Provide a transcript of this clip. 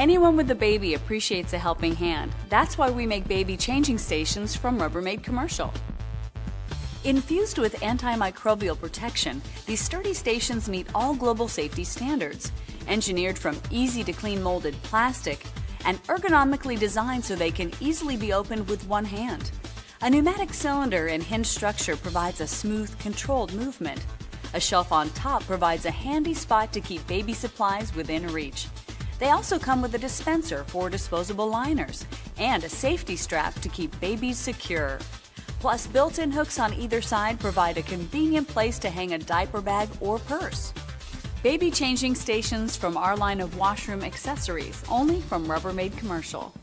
Anyone with a baby appreciates a helping hand. That's why we make baby changing stations from Rubbermaid Commercial. Infused with antimicrobial protection, these sturdy stations meet all global safety standards. Engineered from easy to clean molded plastic and ergonomically designed so they can easily be opened with one hand. A pneumatic cylinder and hinge structure provides a smooth, controlled movement. A shelf on top provides a handy spot to keep baby supplies within reach. They also come with a dispenser for disposable liners and a safety strap to keep babies secure. Plus, built-in hooks on either side provide a convenient place to hang a diaper bag or purse. Baby changing stations from our line of washroom accessories, only from Rubbermaid Commercial.